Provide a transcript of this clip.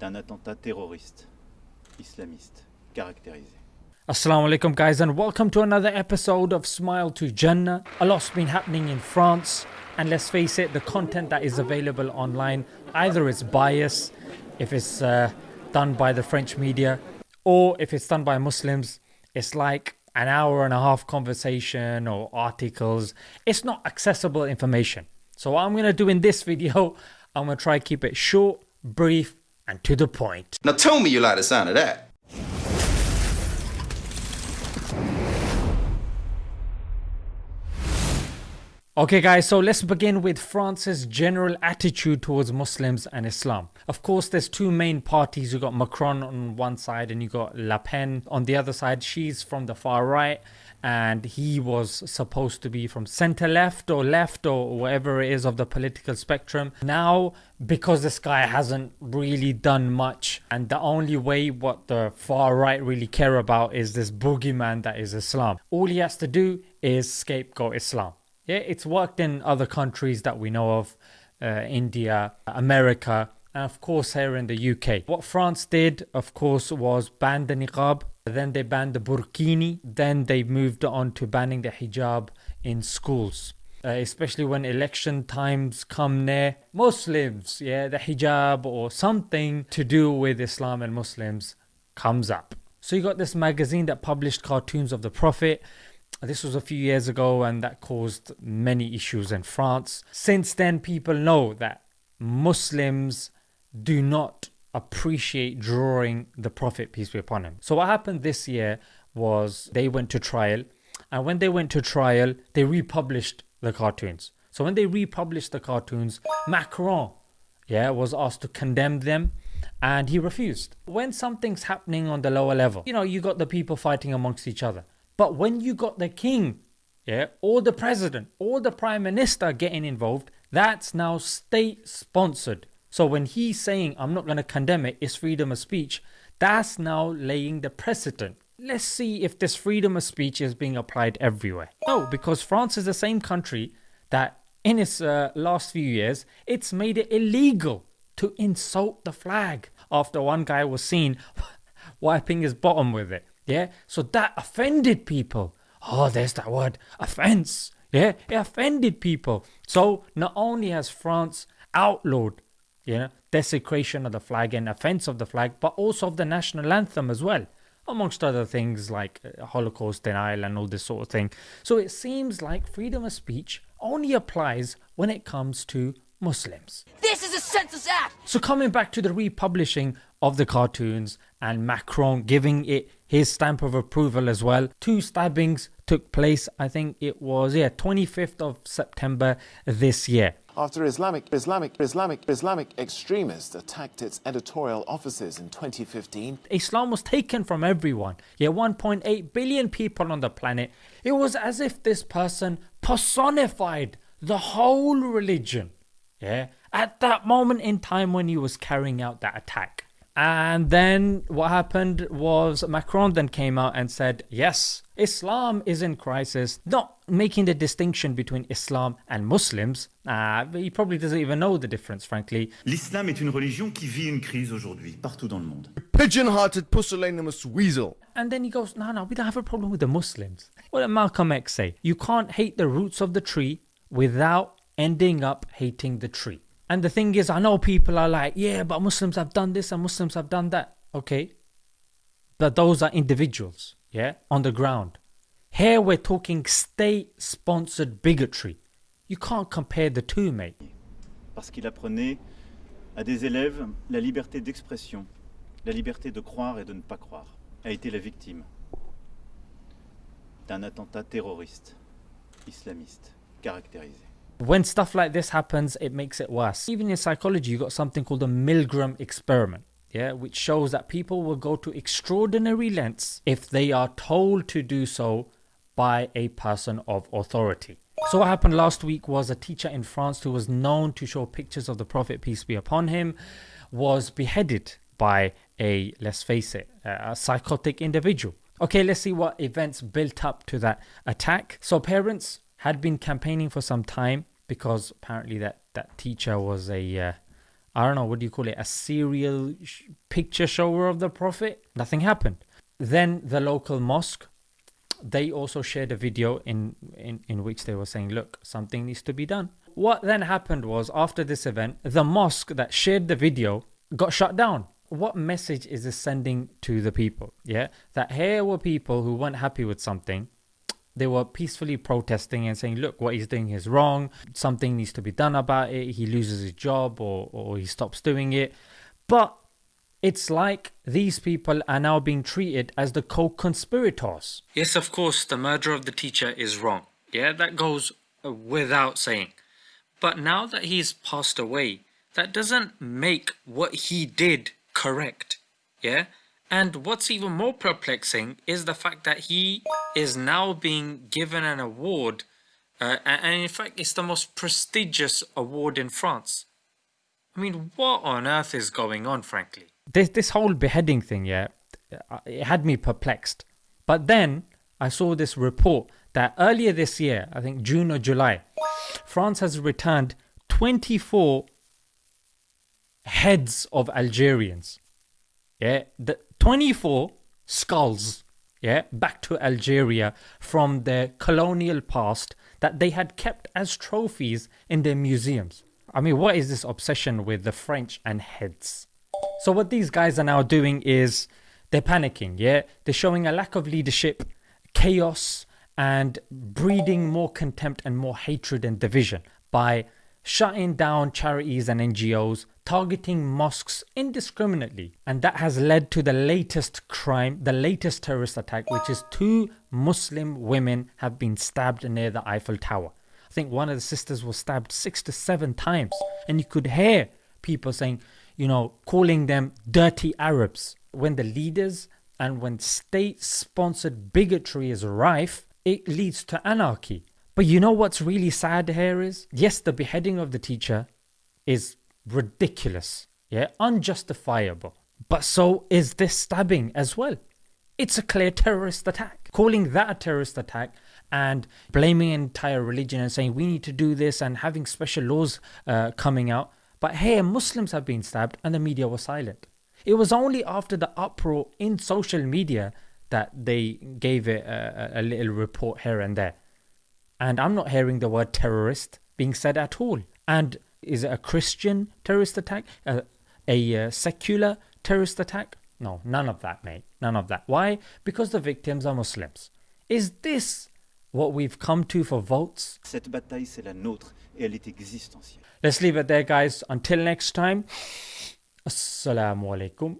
d'un attentat terroriste islamiste caractérisé. Assalamu alaikum guys and welcome to another episode of Smile to Jannah. A lot's been happening in France and let's face it the content that is available online either is biased if it's uh, done by the French media or if it's done by Muslims it's like an hour and a half conversation or articles. It's not accessible information. So what I'm going to do in this video I'm going to try keep it short, brief and to the point. Now tell me you like the sound of that. Okay guys, so let's begin with France's general attitude towards Muslims and Islam. Of course there's two main parties, You've got Macron on one side and you've got Le Pen on the other side. She's from the far right and he was supposed to be from center left or left or whatever it is of the political spectrum. Now, because this guy hasn't really done much, and the only way what the far right really care about is this boogeyman that is Islam. All he has to do is scapegoat Islam. Yeah, it's worked in other countries that we know of, uh, India, America, and of course here in the UK. What France did, of course, was ban the niqab then they banned the burkini. Then they moved on to banning the hijab in schools. Uh, especially when election times come near. Muslims, yeah, the hijab or something to do with Islam and Muslims comes up. So you got this magazine that published cartoons of the Prophet. This was a few years ago and that caused many issues in France. Since then, people know that Muslims do not appreciate drawing the Prophet, peace be upon him. So, what happened this year was they went to trial, and when they went to trial, they republished the cartoons. So, when they republished the cartoons, Macron yeah, was asked to condemn them and he refused. When something's happening on the lower level, you know, you got the people fighting amongst each other. But when you got the king, yeah, or the president, or the prime minister getting involved, that's now state sponsored. So when he's saying, I'm not going to condemn it, it's freedom of speech, that's now laying the precedent. Let's see if this freedom of speech is being applied everywhere. No, because France is the same country that in its uh, last few years, it's made it illegal to insult the flag after one guy was seen wiping his bottom with it. Yeah, so that offended people. Oh, there's that word, offense. Yeah, it offended people. So not only has France outlawed you know, desecration of the flag and offense of the flag, but also of the national anthem as well, amongst other things like uh, Holocaust denial and all this sort of thing. So it seems like freedom of speech only applies when it comes to Muslims. This is a census act! So coming back to the republishing of the cartoons and Macron giving it his stamp of approval as well. Two stabbings took place, I think it was, yeah, 25th of September this year after Islamic, Islamic, Islamic, Islamic extremists attacked its editorial offices in 2015. Islam was taken from everyone. Yeah, 1.8 billion people on the planet. It was as if this person personified the whole religion. Yeah, at that moment in time when he was carrying out that attack. And then what happened was Macron then came out and said, yes, Islam is in crisis, not making the distinction between Islam and Muslims. Uh, he probably doesn't even know the difference, frankly. L'islam est une religion qui vit une crise aujourd'hui, partout dans le monde. Pigeon-hearted pusillanimous weasel. And then he goes, no, no, we don't have a problem with the Muslims. What did Malcolm X say? You can't hate the roots of the tree without ending up hating the tree. And the thing is, I know people are like, yeah, but Muslims have done this and Muslims have done that. Okay. But those are individuals, yeah, on the ground. Here we're talking state sponsored bigotry. You can't compare the two, mate. Parce qu'il apprenait à des élèves la liberté d'expression, la liberté de croire et de ne pas croire, a été la victime d'un attentat terroriste islamiste caractérisé. When stuff like this happens, it makes it worse. Even in psychology, you got something called the Milgram experiment. Yeah, which shows that people will go to extraordinary lengths if they are told to do so by a person of authority. So what happened last week was a teacher in France who was known to show pictures of the Prophet peace be upon him was beheaded by a let's face it a psychotic individual. Okay, let's see what events built up to that attack. So parents had been campaigning for some time because apparently that that teacher was a uh, I don't know, what do you call it, a serial sh- picture shower of the Prophet. Nothing happened. Then the local mosque, they also shared a video in, in, in which they were saying, look, something needs to be done. What then happened was after this event, the mosque that shared the video got shut down. What message is this sending to the people? Yeah, that here were people who weren't happy with something. They were peacefully protesting and saying, look, what he's doing is wrong. Something needs to be done about it. He loses his job or, or he stops doing it. But it's like these people are now being treated as the co conspirators. Yes, of course, the murder of the teacher is wrong. Yeah, that goes without saying. But now that he's passed away, that doesn't make what he did correct. Yeah? And what's even more perplexing is the fact that he is now being given an award, uh, and in fact, it's the most prestigious award in France. I mean, what on earth is going on, frankly? This this whole beheading thing, yeah, uh, it had me perplexed. But then I saw this report that earlier this year, I think June or July, France has returned 24 heads of Algerians. Yeah, the 24 skulls, yeah, back to Algeria from their colonial past that they had kept as trophies in their museums. I mean, what is this obsession with the French and heads? So what these guys are now doing is they're panicking, yeah? They're showing a lack of leadership, chaos, and breeding more contempt and more hatred and division by shutting down charities and NGOs, targeting mosques indiscriminately. And that has led to the latest crime, the latest terrorist attack, which is two Muslim women have been stabbed near the Eiffel Tower. I think one of the sisters was stabbed six to seven times. And you could hear people saying, you know, calling them dirty Arabs. When the leaders and when state sponsored bigotry is rife, it leads to anarchy. But you know what's really sad here is? Yes, the beheading of the teacher is ridiculous, yeah, unjustifiable. But so is this stabbing as well. It's a clear terrorist attack. Calling that a terrorist attack and blaming an entire religion and saying we need to do this and having special laws uh, coming out. But here, Muslims have been stabbed and the media was silent. It was only after the uproar in social media that they gave it a, a little report here and there. And I'm not hearing the word terrorist being said at all. And is it a Christian terrorist attack? A, a, uh, secular terrorist attack? No, none of that, mate. None of that. Why? Because the victims are Muslims. Is this what we've come to for votes? Cette bataille, c'est la nôtre et elle est existentielle. Let's leave it there, guys. Until next time, Assalamu alaikum.